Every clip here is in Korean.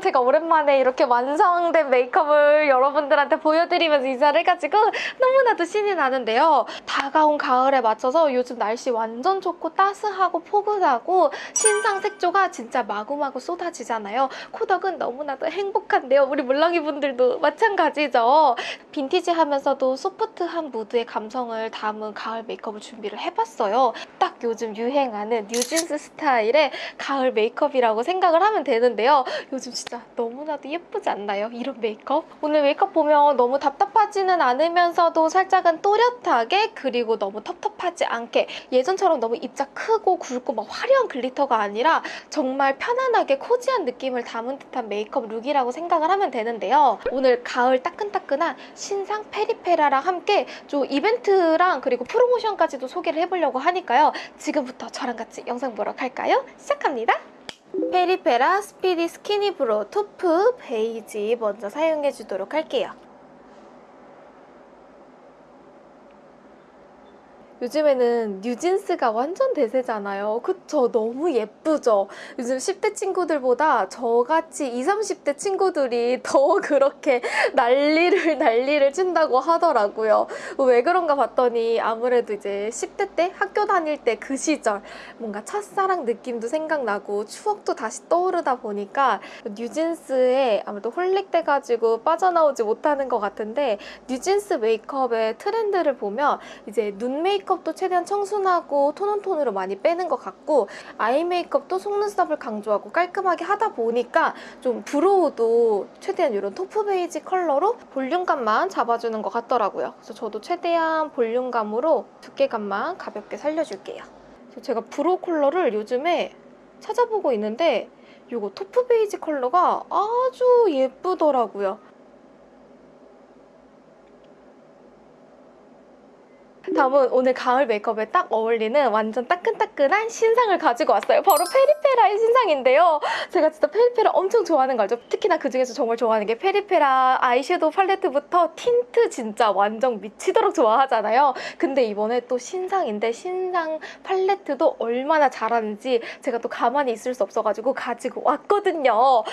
제가 오랜만에 이렇게 완성된 메이크업을 여러분들한테 보여드리면서 인사를 해가지고 너무나도 신이 나는데요. 다가온 가을에 맞춰서 요즘 날씨 완전 좋고 따스하고 포근하고 신상 색조가 진짜 마구마구 쏟아지잖아요. 코덕은 너무나도 행복한데요. 우리 물렁이 분들도 마찬가지죠. 빈티지 하면서도 소프트한 무드의 감성을 담은 가을 메이크업을 준비를 해봤어요. 딱 요즘 유행하는 뉴진스 스타일의 가을 메이크업이라고 생각을 하면 되는데요. 요즘 진짜 너무나도 예쁘지 않나요? 이런 메이크업? 오늘 메이크업 보면 너무 답답하지는 않으면서도 살짝은 또렷하게 그리고 너무 텁텁하지 않게 예전처럼 너무 입자 크고 굵고 막 화려한 glitter가 아니라 정말 편안하게 cozy한 느낌을 담은 듯한 메이크업 look이라고 생각을 하면 되는데요. 오늘 가을 따끈따끈한 신상 페리페라랑 함께 좀 이벤트랑 그리고 프로모션까지도 소개를 해보려고 하니까요. 지금부터 저랑 같이 영상 보러 갈까요? 시작합니다. 페리페라 speedy skinny brow taupe 베이지 먼저 사용해 주도록 할게요. 요즘에는 뉴진스가 완전 대세잖아요. 그쵸? 너무 예쁘죠? 요즘 10대 친구들보다 저같이 20, 30대 친구들이 더 그렇게 난리를 난리를 친다고 하더라고요. 왜 그런가 봤더니 아무래도 이제 10대 때 학교 다닐 때 그 시절 뭔가 첫사랑 느낌도 생각나고 추억도 다시 떠오르다 보니까 뉴진스에 아무래도 holic돼가지고 빠져나오지 못하는 것 같은데 뉴진스 메이크업의 트렌드를 보면 이제 눈 메이크업 메이크업도 최대한 청순하고 tone on tone으로 많이 빼는 것 같고 eye 메이크업도 속눈썹을 강조하고 깔끔하게 하다 보니까 좀 brow도 최대한 이런 taupe 베이지 컬러로 볼륨감만 잡아주는 것 같더라고요. 그래서 저도 최대한 볼륨감으로 두께감만 가볍게 살려줄게요. 제가 brow 컬러를 요즘에 찾아보고 있는데 이거 taupe 베이지 컬러가 아주 예쁘더라고요. 다음은 오늘 가을 메이크업에 딱 어울리는 완전 따끈따끈한 신상을 가지고 왔어요. 바로 페리페라의 신상인데요. 제가 진짜 페리페라 엄청 좋아하는 거 알죠? 특히나 그중에서 정말 좋아하는 게 페리페라 아이섀도우 팔레트부터 틴트 진짜 완전 미치도록 좋아하잖아요. 근데 이번에 또 신상인데 신상 팔레트도 얼마나 잘하는지 제가 또 가만히 있을 수 없어가지고 가지고 왔거든요. 하,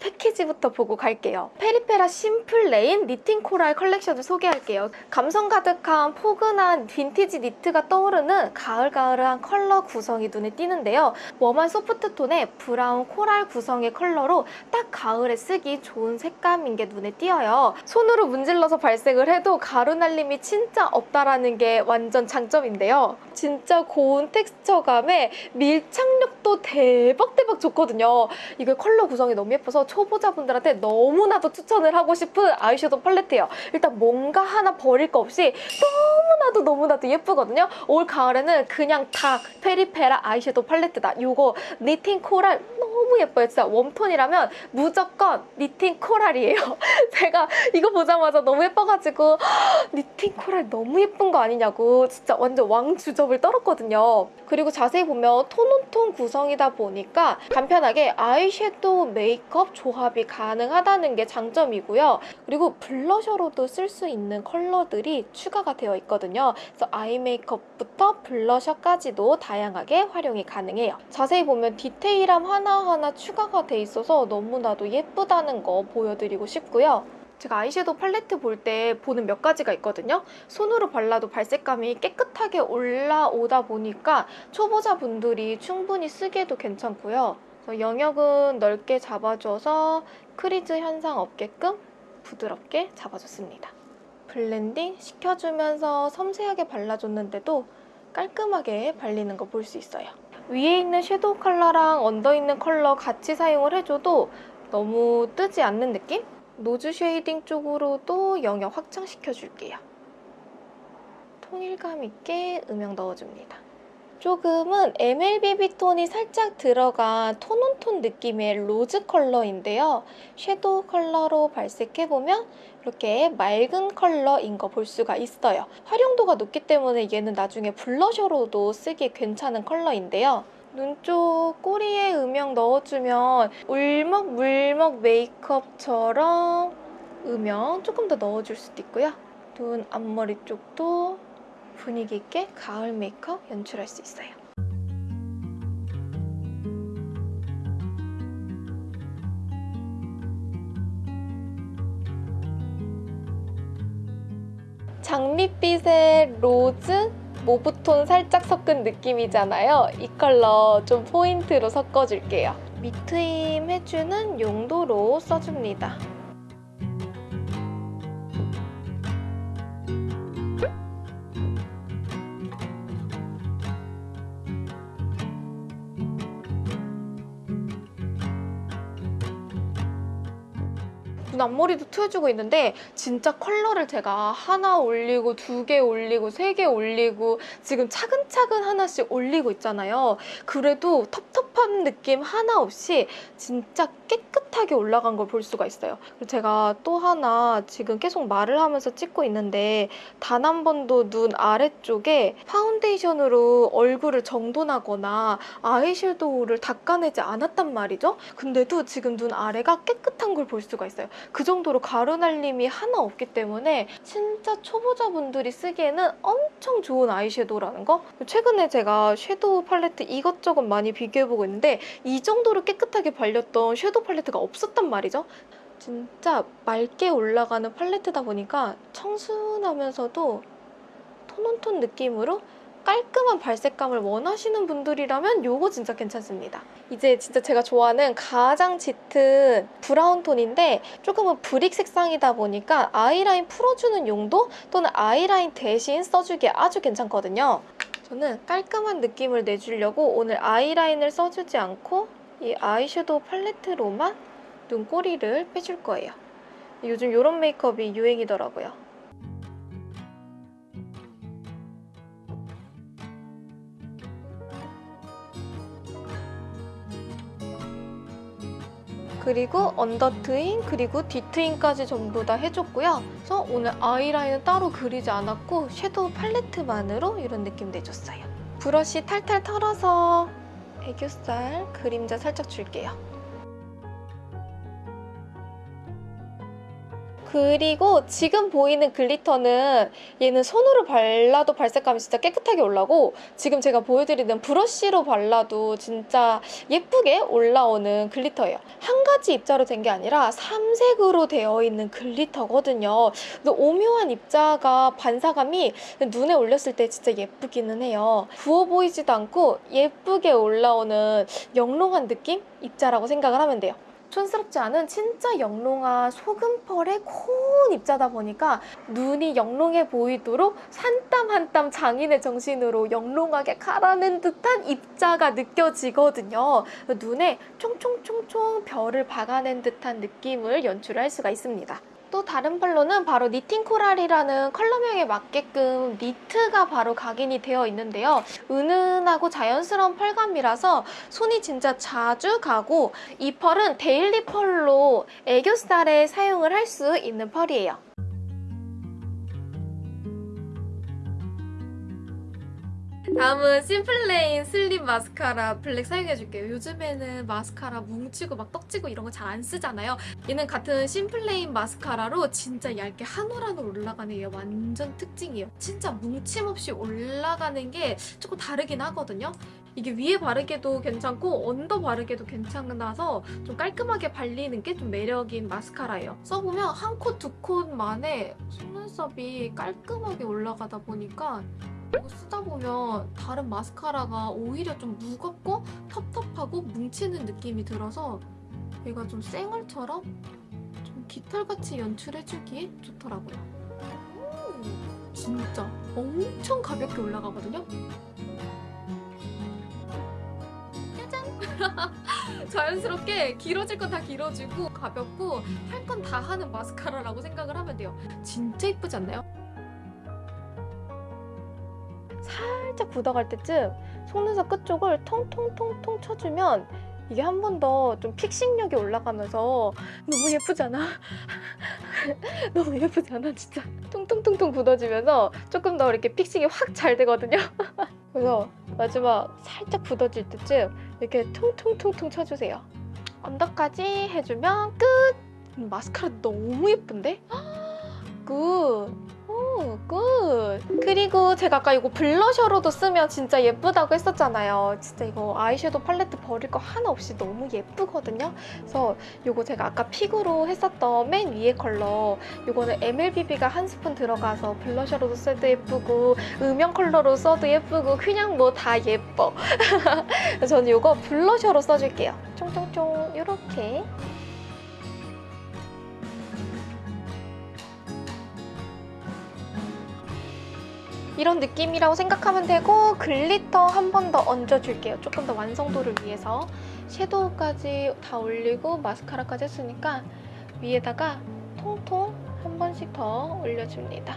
패키지부터 보고 갈게요. 페리페라 simple rain knitting coral 컬렉션을 소개할게요. 감성 가득한 포근 한 빈티지 니트가 떠오르는 가을가을한 컬러 구성이 눈에 띄는데요. warm한 soft tone의 브라운 coral 구성의 컬러로 딱 가을에 쓰기 좋은 색감인 게 눈에 띄어요. 손으로 문질러서 발색을 해도 가루 날림이 진짜 없다라는 게 완전 장점인데요. 진짜 고운 텍스처감에 밀착력 도 대박대박 좋거든요. 이게 컬러 구성이 너무 예뻐서 초보자분들한테 너무나도 추천을 하고 싶은 아이섀도우 팔레트예요. 일단 뭔가 하나 버릴 거 없이 너무나도 너무나도 예쁘거든요. 올 가을에는 그냥 다 페리페라 아이섀도우 팔레트다. 이거 knitting coral 너무 예뻐요. 진짜 warm tone이라면 무조건 knitting coral이에요. 제가 이거 보자마자 너무 예뻐가지고 knitting coral 너무 예쁜 거 아니냐고 진짜 완전 왕주접을 떨었거든요. 그리고 자세히 보면 tone on tone 구성이다 보니까 간편하게 아이섀도우 메이크업 조합이 가능하다는 게 장점이고요. 그리고 블러셔로도 쓸 수 있는 컬러들이 추가가 되어 있거든요. 그래서 아이 메이크업부터 블러셔까지도 다양하게 활용이 가능해요. 자세히 보면 디테일함 하나 하나 추가가 돼 있어서 너무나도 예쁘다는 거 보여드리고 싶고요. 제가 아이섀도우 팔레트 볼 때 보는 몇 가지가 있거든요. 손으로 발라도 발색감이 깨끗하게 올라오다 보니까 초보자분들이 충분히 쓰기에도 괜찮고요. 영역은 넓게 잡아줘서 crease 현상 없게끔 부드럽게 잡아줬습니다. 블렌딩 시켜주면서 섬세하게 발라줬는데도 깔끔하게 발리는 거 볼 수 있어요. 위에 있는 섀도우 컬러랑 언더 있는 컬러 같이 사용을 해줘도 너무 뜨지 않는 느낌? nose shading 쪽으로도 영역 확장시켜줄게요. 통일감 있게 음영 넣어줍니다. 조금은 MLBB 톤이 살짝 들어간 tone on tone 느낌의 rose 컬러인데요. 섀도우 컬러로 발색해보면 이렇게 맑은 컬러인 거 볼 수가 있어요. 활용도가 높기 때문에 얘는 나중에 블러셔로도 쓰기 괜찮은 컬러인데요. 눈 쪽 꼬리에 음영 넣어주면 울먹울먹 메이크업처럼 음영 조금 더 넣어줄 수도 있고요. 눈 앞머리 쪽도 분위기 있게 가을 메이크업 연출할 수 있어요. 장밋빛의 rose mauve톤 살짝 섞은 느낌이잖아요. 이 컬러 좀 포인트로 섞어줄게요. 밑트임 해주는 용도로 써줍니다. 눈 앞머리도 틔워주고 있는데 진짜 컬러를 제가 하나 올리고 두 개 올리고 세 개 올리고 지금 차근차근 하나씩 올리고 있잖아요. 그래도 텁텁한 느낌 하나 없이 진짜 깨끗 하게 올라간 걸 볼 수가 있어요. 그리고 제가 또 하나 지금 계속 말을 하면서 찍고 있는데 단 한 번도 눈 아래쪽에 파운데이션으로 얼굴을 정돈하거나 아이섀도우를 닦아내지 않았단 말이죠. 근데도 지금 눈 아래가 깨끗한 걸 볼 수가 있어요. 그 정도로 가루 날림이 하나 없기 때문에 진짜 초보자분들이 쓰기에는 엄청 좋은 아이섀도우라는 거 최근에 제가 섀도우 팔레트 이것저것 많이 비교해보고 있는데 이 정도로 깨끗하게 발렸던 섀도우 팔레트가 없었단 말이죠 진짜 맑게 올라가는 팔레트다 보니까 청순하면서도 톤온톤 느낌으로 깔끔한 발색감을 원하시는 분들이라면 이거 진짜 괜찮습니다. 이제 진짜 제가 좋아하는 가장 짙은 브라운 톤인데 조금은 브릭 색상이다 보니까 아이라인 풀어주는 용도 또는 아이라인 대신 써주기에 아주 괜찮거든요. 저는 깔끔한 느낌을 내주려고 오늘 아이라인을 써주지 않고 이 아이섀도우 팔레트로만 눈꼬리를 빼줄 거예요. 요즘 이런 메이크업이 유행이더라고요. 그리고 언더 트임 그리고 뒤트임까지 전부 다 해줬고요. 그래서 오늘 아이라인은 따로 그리지 않았고 섀도우 팔레트만으로 이런 느낌 내줬어요. 브러쉬 탈탈 털어서 애교살 그림자 살짝 줄게요. 그리고 지금 보이는 글리터는 얘는 손으로 발라도 발색감이 진짜 깨끗하게 올라오고 지금 제가 보여드리는 브러쉬로 발라도 진짜 예쁘게 올라오는 글리터예요. 한 가지 입자로 된 게 아니라 삼색으로 되어 있는 글리터거든요. 오묘한 입자가 반사감이 눈에 올렸을 때 진짜 예쁘기는 해요. 부어 보이지도 않고 예쁘게 올라오는 영롱한 느낌? 입자라고 생각을 하면 돼요. 촌스럽지 않은 진짜 영롱한 소금펄의 고운 입자다 보니까 눈이 영롱해 보이도록 한땀한 땀 장인의 정신으로 영롱하게 갈아낸 듯한 입자가 느껴지거든요. 눈에 총총총총 별을 박아낸 듯한 느낌을 연출할 수가 있습니다. 또 다른 펄로는 바로 니팅 코랄이라는 컬러명에 맞게끔 니트가 바로 각인이 되어 있는데요. 은은하고 자연스러운 펄감이라서 손이 진짜 자주 가고 이 펄은 데일리 펄로 애교살에 사용을 할 수 있는 펄이에요. 다음은 심플레인 슬림 마스카라 블랙 사용해줄게요. 요즘에는 마스카라 뭉치고 막 떡지고 이런 거 잘 안 쓰잖아요. 얘는 같은 심플레인 마스카라로 진짜 얇게 한 올 한 올 올라가는 게 완전 특징이에요. 진짜 뭉침 없이 올라가는 게 조금 다르긴 하거든요. 이게 위에 바르기도 괜찮고 언더 바르기도 괜찮아서 좀 깔끔하게 발리는 게 좀 매력인 마스카라예요. 써보면 한 coat, 두 coat 만에 속눈썹이 깔끔하게 올라가다 보니까 이거 쓰다 보면 다른 마스카라가 오히려 좀 무겁고 텁텁하고 뭉치는 느낌이 들어서 얘가 좀 쌩얼처럼 좀 깃털같이 연출해주기에 좋더라고요. 음, 진짜 엄청 가볍게 올라가거든요. 짜잔! 자연스럽게 길어질 건 다 길어지고 가볍고 할 건 다 하는 마스카라라고 생각을 하면 돼요. 진짜 이쁘지 않나요? 살짝 굳어갈 때쯤 속눈썹 끝쪽을 통통통통 쳐주면 이게 한 번 더 좀 fixing력이 올라가면서 너무 예쁘잖아? 너무 예쁘지 않아 진짜? 통통통통 굳어지면서 조금 더 이렇게 fixing이 확 잘 되거든요? 그래서 마지막 살짝 굳어질 때쯤 이렇게 통통통통 쳐주세요 언더까지 해주면 끝! 음, 마스카라 너무 예쁜데? Good! Good. 그리고 제가 아까 이거 블러셔로도 쓰면 진짜 예쁘다고 했었잖아요. 진짜 이거 아이섀도우 팔레트 버릴 거 하나 없이 너무 예쁘거든요. 그래서 이거 제가 아까 pick으로 했었던 맨 위에 컬러 이거는 MLBB가 한 스푼 들어가서 블러셔로도 써도 예쁘고 음영 컬러로 써도 예쁘고 그냥 뭐 다 예뻐. 저는 이거 블러셔로 써줄게요. 쫑쫑쫑 이렇게. 이런 느낌이라고 생각하면 되고 글리터 한 번 더 얹어줄게요. 조금 더 완성도를 위해서 섀도우까지 다 올리고 마스카라까지 했으니까 위에다가 통통 한 번씩 더 올려줍니다.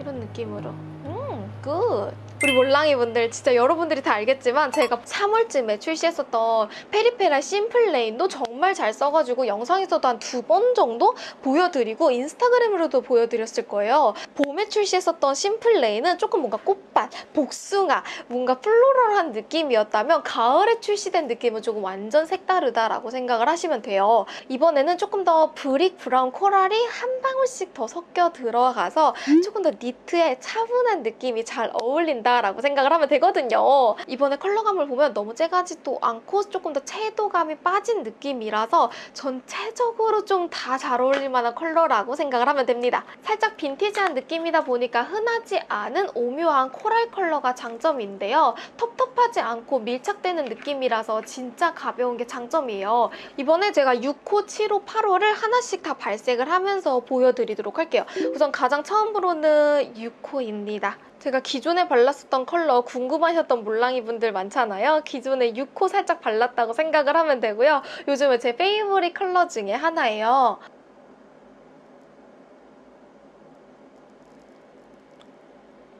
이런 느낌으로. 음, good. 우리 몰랑이 분들 진짜 여러분들이 다 알겠지만 제가 3월쯤에 출시했었던 페리페라 심플레인도 정말 잘 써가지고 영상에서도 한 두 번 정도 보여드리고 인스타그램으로도 보여드렸을 거예요. 봄에 출시했었던 심플레인은 조금 뭔가 꽃밭, 복숭아, 뭔가 floral한 느낌이었다면 가을에 출시된 느낌은 조금 완전 색다르다라고 생각을 하시면 돼요. 이번에는 조금 더 brick brown coral이 한 방울씩 더 섞여 들어가서 조금 더 니트에 차분한 느낌이 잘 어울린다라고 생각을 하면 되거든요. 이번에 컬러감을 보면 너무 쨍하지도 않고 조금 더 채도감이 빠진 느낌이라서 전체적으로 좀 다 잘 어울릴 만한 컬러라고 생각을 하면 됩니다. 살짝 빈티지한 느낌이다 보니까 흔하지 않은 오묘한 coral 컬러가 장점인데요. 텁텁하지 않고 밀착되는 느낌이라서 진짜 가벼운 게 장점이에요. 이번에 제가 6호, 7호, 8호를 하나씩 다 발색을 하면서 보여드리도록 할게요. 우선 가장 처음으로는 6호입니다. 제가 기존에 발랐었던 컬러 궁금하셨던 몰랑이 분들 많잖아요. 기존에 6호 살짝 발랐다고 생각을 하면 되고요. 요즘에 제 favorite 컬러 중에 하나예요.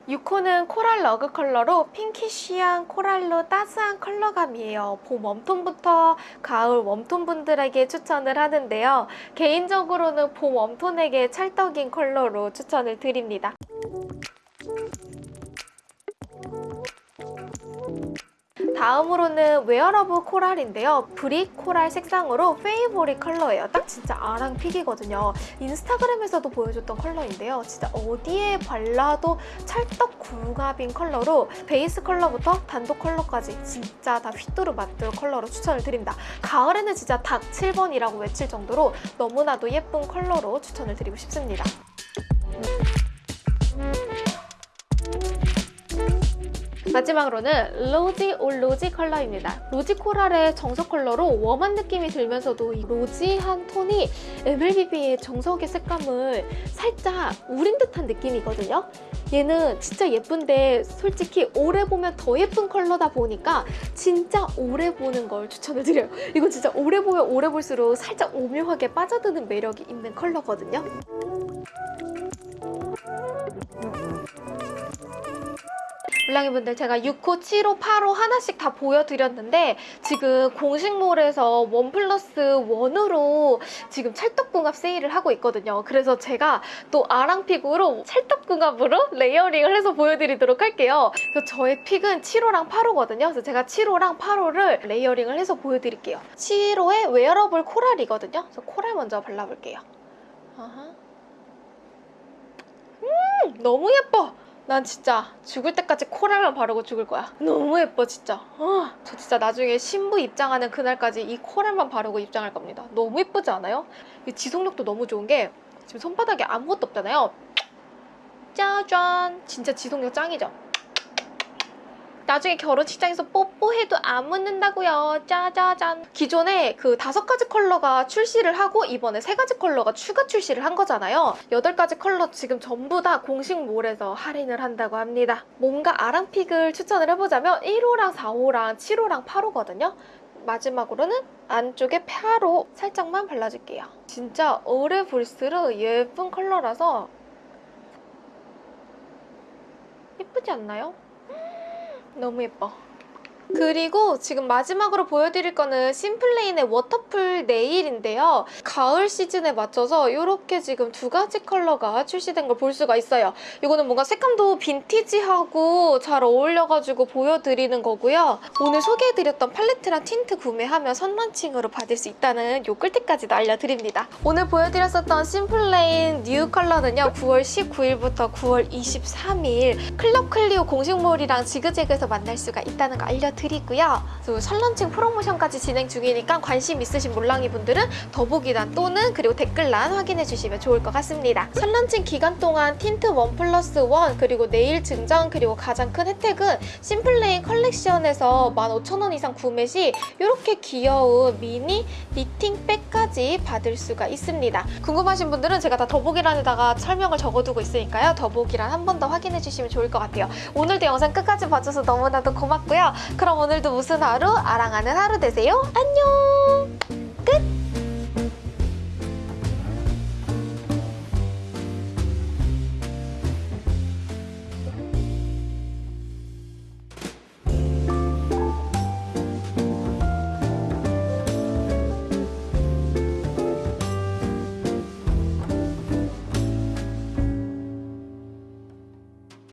6호는 coral rug 컬러로 pinkish한 coral로 따스한 컬러감이에요. 봄 warm tone부터 가을 warm tone 분들에게 추천을 하는데요. 개인적으로는 봄 warm tone에게 찰떡인 컬러로 추천을 드립니다. 다음으로는 wearable coral인데요. brick coral 색상으로 favorite 컬러예요. 딱 진짜 아랑 pick이거든요. 인스타그램에서도 보여줬던 컬러인데요. 진짜 어디에 발라도 찰떡 궁합인 컬러로 베이스 컬러부터 단독 컬러까지 진짜 다 휘뚜루 마뚜루 컬러로 추천을 드립니다. 가을에는 진짜 딱 7번이라고 외칠 정도로 너무나도 예쁜 컬러로 추천을 드리고 싶습니다. 마지막으로는 rosy all rosy 컬러입니다. rosy coral의 정석 컬러로 warm한 느낌이 들면서도 이 rosy한 톤이 MLBB의 정석의 색감을 살짝 우린 듯한 느낌이거든요. 얘는 진짜 예쁜데 솔직히 오래 보면 더 예쁜 컬러다 보니까 진짜 오래 보는 걸 추천을 드려요. 이거 진짜 오래 보면 오래 볼수록 살짝 오묘하게 빠져드는 매력이 있는 컬러거든요. 몰랑이분들 제가 6호, 7호, 8호 하나씩 다 보여드렸는데 지금 공식몰에서 one plus one으로 지금 찰떡궁합 세일을 하고 있거든요. 그래서 제가 또 아랑pick으로 찰떡궁합으로 layering을 해서 보여드리도록 할게요. 그래서 저의 pick은 7호랑 8호거든요. 그래서 제가 7호랑 8호를 layering을 해서 보여드릴게요. 7호의 wearable coral이거든요. 그래서 coral 먼저 발라볼게요. 음, 너무 예뻐! 난 진짜 죽을 때까지 코랄만 바르고 죽을 거야. 너무 예뻐 진짜. 어, 저 진짜 나중에 신부 입장하는 그날까지 이 코랄만 바르고 입장할 겁니다. 너무 예쁘지 않아요? 이 지속력도 너무 좋은 게 지금 손바닥에 아무것도 없잖아요. 짜잔! 진짜 지속력 짱이죠? 나중에 결혼식장에서 뽀뽀해도 안 묻는다고요. 짜자잔. 기존에 그 다섯 가지 컬러가 출시를 하고 이번에 세 가지 컬러가 추가 출시를 한 거잖아요. 여덟 가지 컬러 지금 전부 다 공식몰에서 할인을 한다고 합니다. 뭔가 아랑픽을 추천을 해보자면 1호랑 4호랑 7호랑 8호거든요. 마지막으로는 안쪽에 8호 살짝만 발라줄게요. 진짜 오래 볼수록 예쁜 컬러라서 예쁘지 않나요? 너무 예뻐. 그리고 지금 마지막으로 보여드릴 거는 심플레인의 waterful nail인데요. 가을 시즌에 맞춰서 이렇게 지금 두 가지 컬러가 출시된 걸 볼 수가 있어요. 이거는 뭔가 색감도 빈티지하고 잘 어울려가지고 보여드리는 거고요. 오늘 소개해드렸던 팔레트랑 틴트 구매하면 선launching으로 받을 수 있다는 요 꿀팁까지도 알려드립니다. 오늘 보여드렸었던 심플레인 new 컬러는요. 9월 19일부터 9월 23일 클럽 클리오 공식몰이랑 지그재그에서 만날 수가 있다는 거 알려드리고요. 또 선launching 프로모션까지 진행 중이니까 관심 있으신 몰랑이 분들은 더보기란 또는 그리고 댓글란 확인해 주시면 좋을 것 같습니다. 선launching 기간 동안 tint one plus one 그리고 네일 증정 그리고 가장 큰 혜택은 심플레인 컬렉션에서 15,000원 이상 구매 시 이렇게 귀여운 미니 knitting bag까지 받을 수가 있습니다. 궁금하신 분들은 제가 다 더보기란에다가 설명을 적어두고 있으니까요. 더보기란 한 번 더 확인해 주시면 좋을 것 같아요. 오늘도 영상 끝까지 봐줘서 너무나도 고맙고요. 그럼 오늘도 무슨 하루? 아랑하는 하루 되세요. 안녕!